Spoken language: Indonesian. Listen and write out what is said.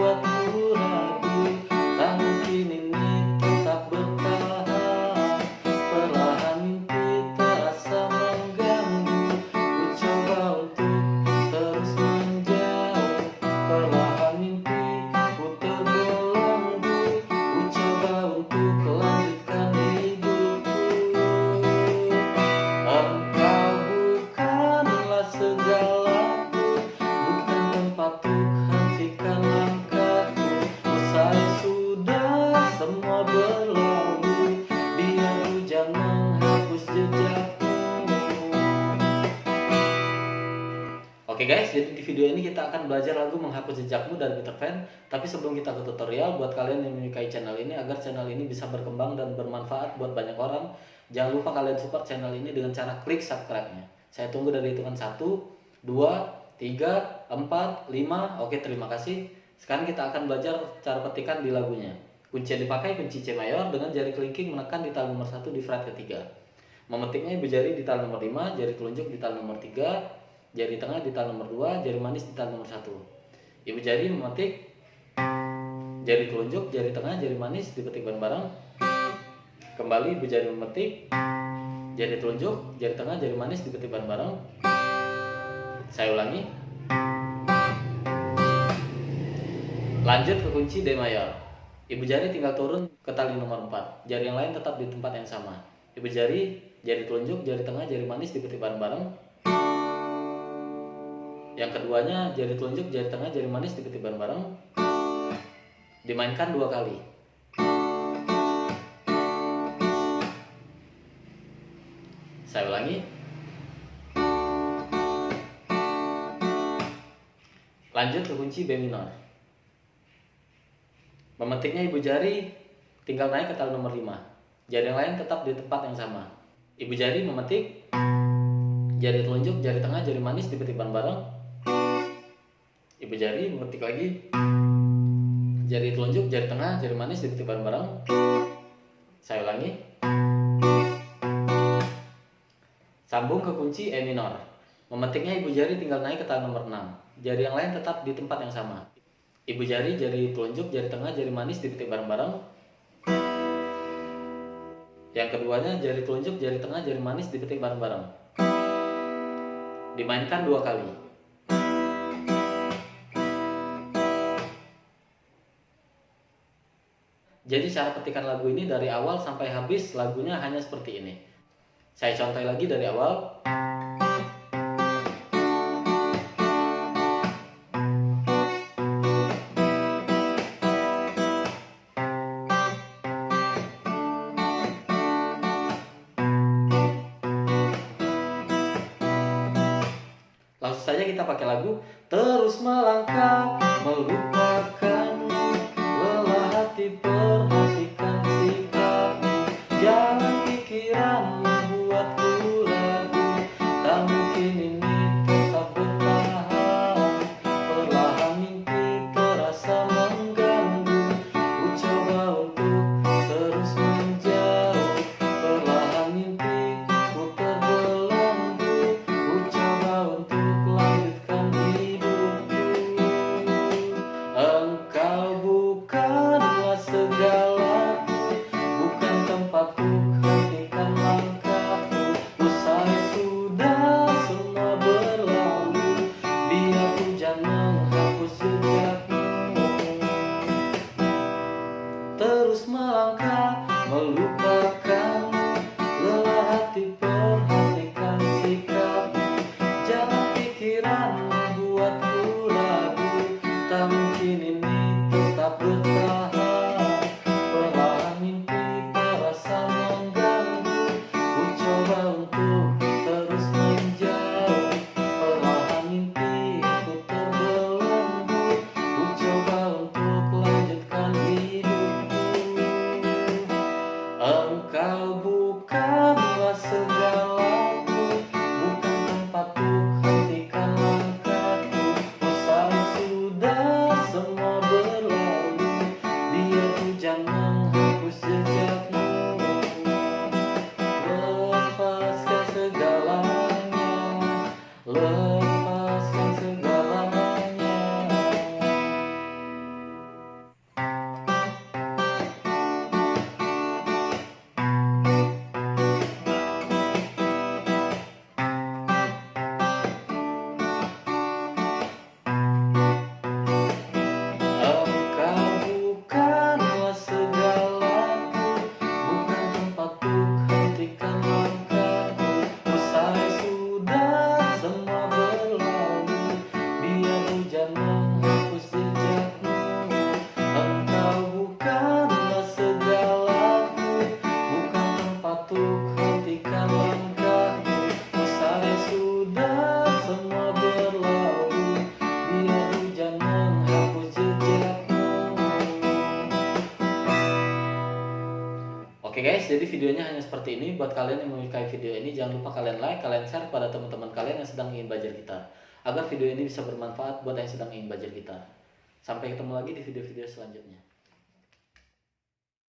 away. Video ini kita akan belajar lagu menghapus jejakmu dari Peter Pan. Tapi sebelum kita ke tutorial, buat kalian yang menyukai channel ini agar channel ini bisa berkembang dan bermanfaat buat banyak orang, jangan lupa kalian support channel ini dengan cara klik subscribe-nya. Saya tunggu dari hitungan 1, 2, 3, 4, 5. Oke, terima kasih. Sekarang kita akan belajar cara petikan di lagunya. Kunci yang dipakai kunci C mayor dengan jari kelingking menekan di tali nomor 1 di fret ketiga. Memetiknya ibu jari di tali nomor 5, jari telunjuk di tali nomor 3, jari tengah di tali nomor 2, jari manis di tali nomor 1. Ibu jari memetik jari telunjuk, jari tengah, jari manis dipetik bareng-bareng. Kembali ibu jari memetik jari telunjuk, jari tengah, jari manis dipetik bareng-bareng. Saya ulangi. Lanjut ke kunci D mayor. Ibu jari tinggal turun ke tali nomor 4. Jari yang lain tetap di tempat yang sama. Ibu jari, jari telunjuk, jari tengah, jari manis dipetik bareng-bareng yang keduanya jari telunjuk, jari tengah, jari manis diketik bareng-bareng. Dimainkan dua kali. Saya ulangi. Lanjut ke kunci B minor. Memetiknya ibu jari tinggal naik ke tali nomor 5. Jari yang lain tetap di tempat yang sama. Ibu jari memetik jari telunjuk, jari tengah, jari manis dipetik bareng-bareng ibu jari mengetik lagi. Jari telunjuk jari tengah jari manis dipetik bareng-bareng. Saya ulangi. Sambung ke kunci E minor. Memetiknya ibu jari tinggal naik ke tali nomor 6 jari yang lain tetap di tempat yang sama. Ibu jari jari telunjuk jari tengah jari manis dipetik bareng-bareng. Yang keduanya jari telunjuk jari tengah jari manis dipetik bareng-bareng. Dimainkan dua kali Jadi cara petikan lagu ini dari awal sampai habis lagunya hanya seperti ini. Saya contoh lagi dari awal. Langsung saja kita pakai lagu Terus melangkah melupakan terus melangkah melupakan lelah hati perhatikan sikap. Jangan pikiran membuatku ragu tak mungkin ini tetap bertahan. Jadi videonya hanya seperti ini. Buat kalian yang menyukai video ini, jangan lupa kalian like, kalian share pada teman-teman kalian yang sedang ingin belajar gitar. Agar video ini bisa bermanfaat buat yang sedang ingin belajar gitar. Sampai ketemu lagi di video-video selanjutnya.